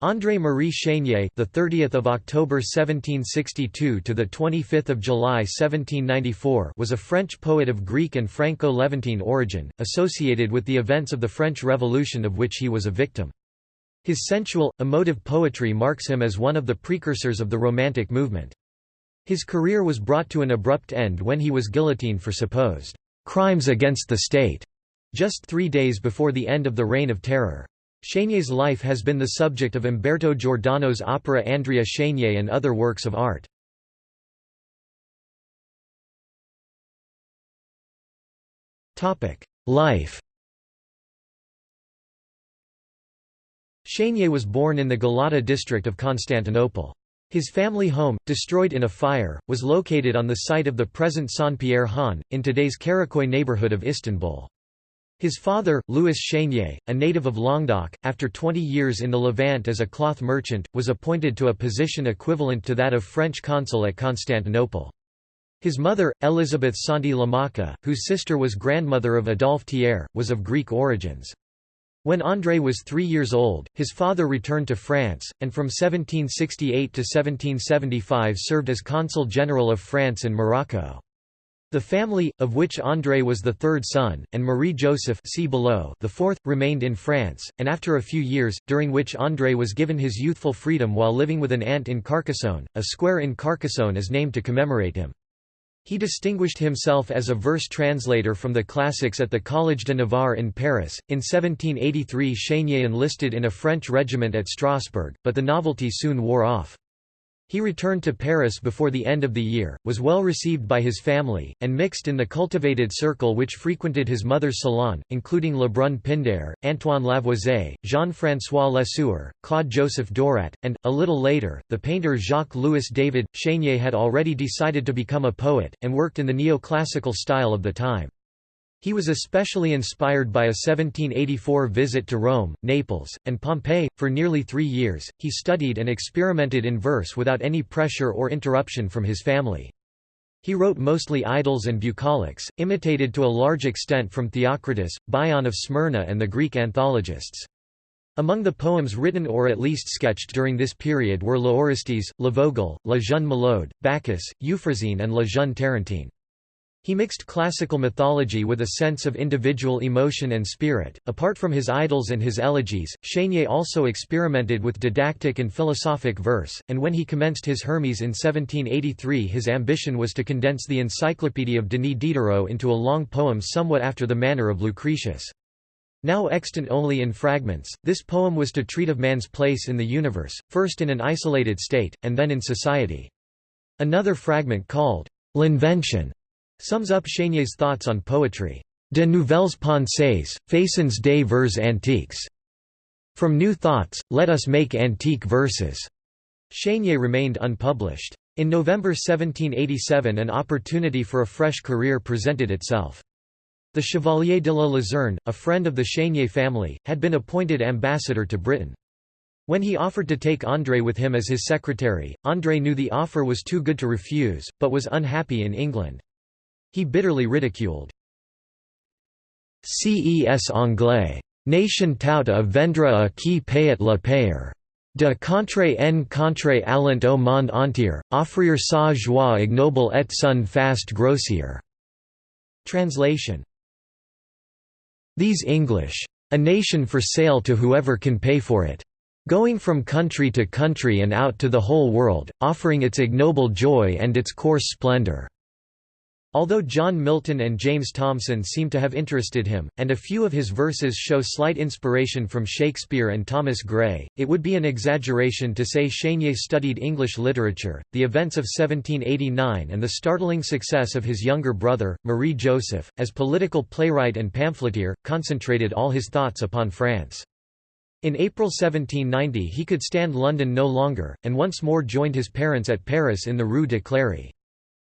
André Marie Chénier, the 30th of October 1762 to the 25th of July 1794, was a French poet of Greek and Franco-Levantine origin, associated with the events of the French Revolution of which he was a victim. His sensual, emotive poetry marks him as one of the precursors of the Romantic movement. His career was brought to an abrupt end when he was guillotined for supposed crimes against the state, just three days before the end of the Reign of Terror. Chénier's life has been the subject of Umberto Giordano's opera Andrea Chénier and other works of art. Life Chénier was born in the Galata district of Constantinople. His family home, destroyed in a fire, was located on the site of the present Saint-Pierre Han, in today's Karaköy neighborhood of Istanbul. His father, Louis Chénier, a native of Languedoc, after 20 years in the Levant as a cloth merchant, was appointed to a position equivalent to that of French consul at Constantinople. His mother, Elisabeth Santi Lamacca, whose sister was grandmother of Adolphe Thiers, was of Greek origins. When André was three years old, his father returned to France, and from 1768 to 1775 served as consul general of France in Morocco. The family, of which André was the third son, and Marie-Joseph the fourth, remained in France, and after a few years, during which André was given his youthful freedom while living with an aunt in Carcassonne, a square in Carcassonne is named to commemorate him. He distinguished himself as a verse translator from the classics at the Collège de Navarre in Paris. In 1783, Chénier enlisted in a French regiment at Strasbourg, but the novelty soon wore off. He returned to Paris before the end of the year, was well received by his family, and mixed in the cultivated circle which frequented his mother's salon, including Lebrun Pindare, Antoine Lavoisier, Jean-François Lesueur, Claude-Joseph Dorat, and, a little later, the painter Jacques-Louis David. Chénier had already decided to become a poet, and worked in the neoclassical style of the time. He was especially inspired by a 1784 visit to Rome, Naples, and Pompeii. For nearly three years, he studied and experimented in verse without any pressure or interruption from his family. He wrote mostly idylls and bucolics, imitated to a large extent from Theocritus, Bion of Smyrna and the Greek anthologists. Among the poems written or at least sketched during this period were L'Oaristys, Le Vogel, La Jeune Malade, Bacchus, Euphrosyne and La Jeune Tarentine. He mixed classical mythology with a sense of individual emotion and spirit. Apart from his idylls and his elegies, Chénier also experimented with didactic and philosophic verse, and when he commenced his Hermes in 1783 his ambition was to condense the Encyclopédie of Denis Diderot into a long poem somewhat after the manner of Lucretius. Now extant only in fragments, this poem was to treat of man's place in the universe, first in an isolated state, and then in society. Another fragment called L'Invention sums up Chénier's thoughts on poetry. De nouvelles pensées, façons des vers antiques. From new thoughts, let us make antique verses. Chénier remained unpublished. In November 1787 an opportunity for a fresh career presented itself. The Chevalier de la Luzerne, a friend of the Chénier family, had been appointed ambassador to Britain. When he offered to take André with him as his secretary, André knew the offer was too good to refuse, but was unhappy in England. He bitterly ridiculed. Ces anglais. Nation tout à vendre à qui payet le payer. De contre en contre allant au monde entier, offrir sa joie ignoble et son fast grossier. Translation These English. A nation for sale to whoever can pay for it. Going from country to country and out to the whole world, offering its ignoble joy and its coarse splendor. Although John Milton and James Thomson seem to have interested him, and a few of his verses show slight inspiration from Shakespeare and Thomas Gray, it would be an exaggeration to say Chénier studied English literature. The events of 1789 and the startling success of his younger brother, Marie Joseph, as political playwright and pamphleteer, concentrated all his thoughts upon France. In April 1790 he could stand London no longer, and once more joined his parents at Paris in the Rue de Cléry.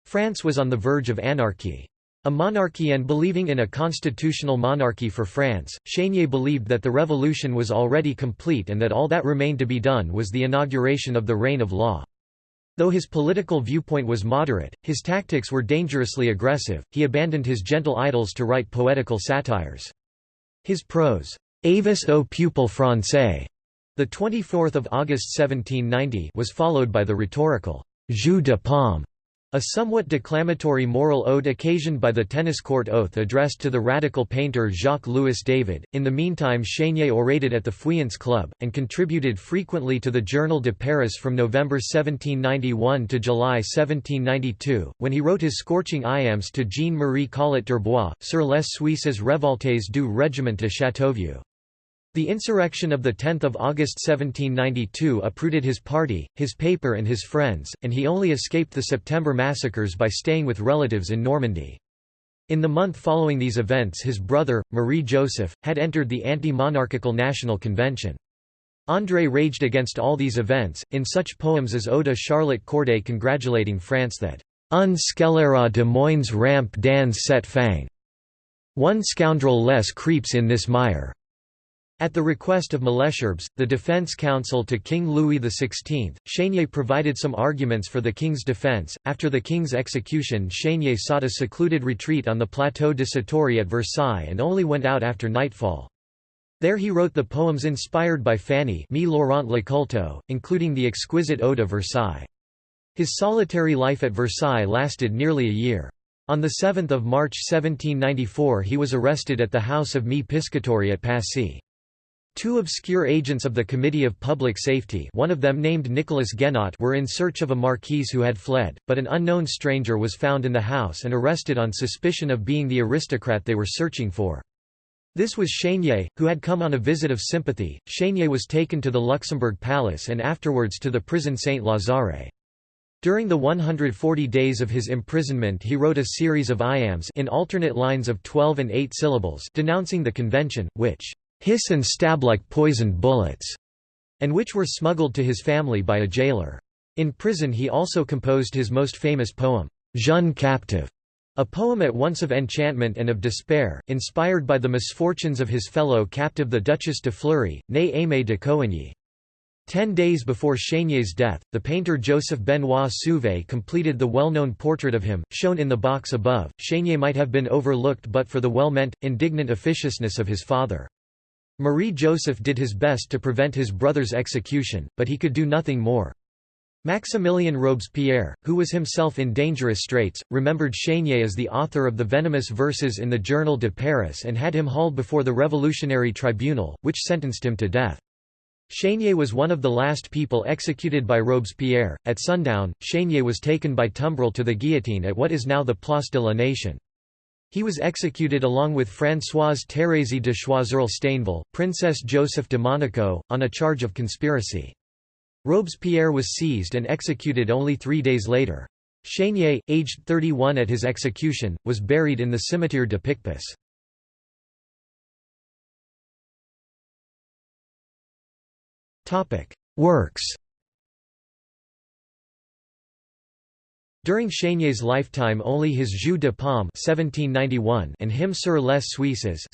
France was on the verge of anarchy. A monarchy and believing in a constitutional monarchy for France, Chénier believed that the revolution was already complete and that all that remained to be done was the inauguration of the reign of law. Though his political viewpoint was moderate, his tactics were dangerously aggressive, he abandoned his gentle idylls to write poetical satires. His prose, Avis au peuple français, The 24th of August 1790 was followed by the rhetorical Jeu de Paume, a somewhat declamatory moral ode occasioned by the tennis court oath addressed to the radical painter Jacques-Louis David. In the meantime Chénier orated at the Feuillants Club, and contributed frequently to the Journal de Paris from November 1791 to July 1792, when he wrote his scorching iambs to Jean-Marie Collot d'Herbois, sur les Suisses révoltés du régiment de Châteauvieux. The insurrection of 10 August 1792 uprooted his party, his paper and his friends, and he only escaped the September massacres by staying with relatives in Normandy. In the month following these events his brother, Marie-Joseph, had entered the anti-monarchical National Convention. André raged against all these events, in such poems as Ode Charlotte Corday congratulating France that Un scélérat de moins rampe dans cette fang. One scoundrel less creeps in this mire. At the request of Malesherbes, the defense counsel to King Louis XVI, Chénier provided some arguments for the king's defense. After the king's execution, Chénier sought a secluded retreat on the Plateau de Satory at Versailles and only went out after nightfall. There he wrote the poems inspired by Fanny Me Laurent Lecoulteux, including the exquisite Ode of Versailles. His solitary life at Versailles lasted nearly a year. On 7 March 1794 he was arrested at the house of Me Piscatori at Passy. Two obscure agents of the Committee of Public Safety one of them named Nicolas Guénot were in search of a marquise who had fled, but an unknown stranger was found in the house and arrested on suspicion of being the aristocrat they were searching for. This was Chénier, who had come on a visit of sympathy. Chénier was taken to the Luxembourg Palace and afterwards to the prison Saint-Lazare. During the 140 days of his imprisonment he wrote a series of iambs in alternate lines of 12 and 8 syllables denouncing the convention, which hiss and stab like poisoned bullets, and which were smuggled to his family by a jailer. In prison he also composed his most famous poem, Jeune Captive, a poem at once of enchantment and of despair, inspired by the misfortunes of his fellow captive the Duchess de Fleury, née Aimée de Coigny. Ten days before Chénier's death, the painter Joseph Benoit Suvée completed the well-known portrait of him, shown in the box above. Chénier might have been overlooked but for the well-meant, indignant officiousness of his father. Marie-Joseph did his best to prevent his brother's execution, but he could do nothing more. Maximilien Robespierre, who was himself in dangerous straits, remembered Chénier as the author of the venomous verses in the Journal de Paris and had him hauled before the Revolutionary Tribunal, which sentenced him to death. Chénier was one of the last people executed by Robespierre. At sundown, Chénier was taken by tumbril to the guillotine at what is now the Place de la Nation. He was executed along with Françoise Thérèse de Choiseul-Stainville, Princess Joseph de Monaco, on a charge of conspiracy. Robespierre was seized and executed only three days later. Chénier, aged 31 at his execution, was buried in the Cimetière de Picpus. Works During Chénier's lifetime only his Jeu de Paume and Hymn sur les Suisses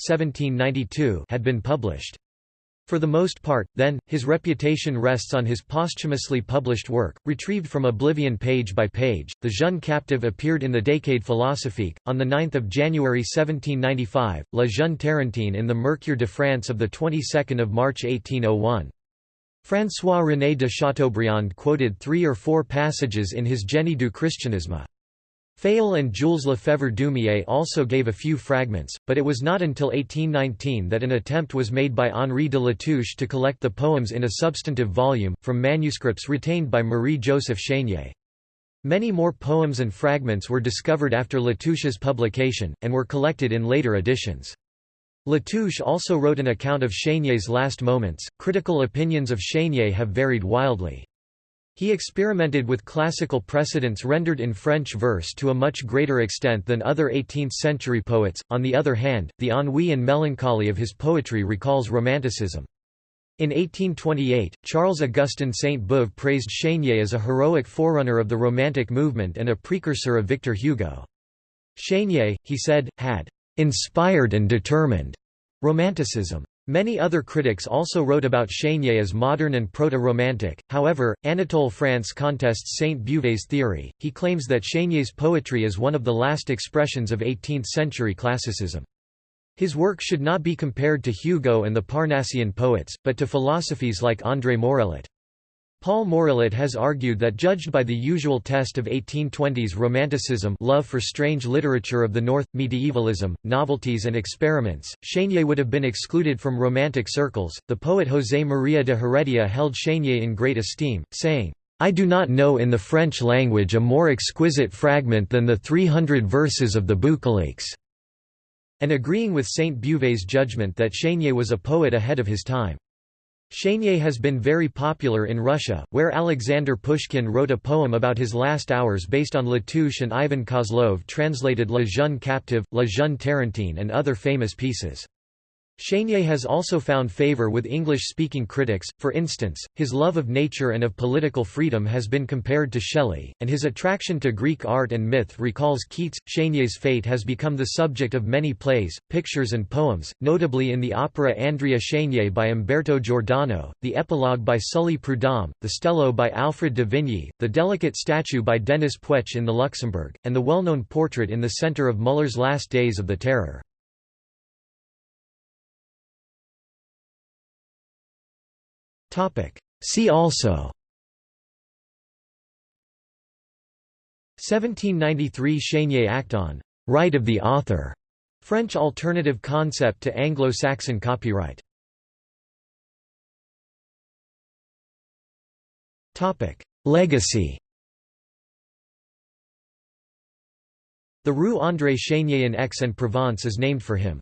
had been published. For the most part, then, his reputation rests on his posthumously published work, retrieved from oblivion page by page. The Jeune Captive appeared in the Décade philosophique, on 9 January 1795, La Jeune Tarentine in the Mercure de France of 22 March 1801. François-René de Chateaubriand quoted three or four passages in his Génie du Christianisme. Fayolle and Jules Lefèvre-Deumier also gave a few fragments, but it was not until 1819 that an attempt was made by Henri de Latouche to collect the poems in a substantive volume, from manuscripts retained by Marie-Joseph Chénier. Many more poems and fragments were discovered after Latouche's publication, and were collected in later editions. Latouche also wrote an account of Chénier's last moments. Critical opinions of Chénier have varied wildly. He experimented with classical precedents rendered in French verse to a much greater extent than other 18th-century poets. On the other hand, the ennui and melancholy of his poetry recalls Romanticism. In 1828, Charles-Augustin Sainte-Beuve praised Chénier as a heroic forerunner of the Romantic movement and a precursor of Victor Hugo. Chénier, he said, had inspired and determined romanticism. Many other critics also wrote about Chénier as modern and proto-romantic, however, Anatole France contests Sainte-Beuve's theory, he claims that Chénier's poetry is one of the last expressions of 18th-century classicism. His work should not be compared to Hugo and the Parnassian poets, but to philosophies like André Morellet. Paul Morellet has argued that judged by the usual test of 1820s Romanticism love for strange literature of the North, medievalism, novelties and experiments, Chénier would have been excluded from Romantic circles. The poet José María de Heredia held Chénier in great esteem, saying, I do not know in the French language a more exquisite fragment than the 300 verses of the Bucoliques and agreeing with Sainte-Beuve's judgment that Chénier was a poet ahead of his time. Chénier has been very popular in Russia, where Alexander Pushkin wrote a poem about his last hours based on Latouche and Ivan Kozlov translated La Jeune Captive, La Jeune Tarentine and other famous pieces. Chénier has also found favor with English-speaking critics, for instance, his love of nature and of political freedom has been compared to Shelley, and his attraction to Greek art and myth recalls Keats. Chénier's fate has become the subject of many plays, pictures and poems, notably in the opera Andrea Chénier by Umberto Giordano, the epilogue by Sully Prudhomme, the Stello by Alfred de Vigny, the delicate statue by Denis Puech in the Luxembourg, and the well-known portrait in the centre of Muller's Last Days of the Terror. See also. 1793 Chénier Act on «right of the author», French alternative concept to Anglo-Saxon copyright. Legacy. The Rue André Chénier in Aix-en-Provence is named for him.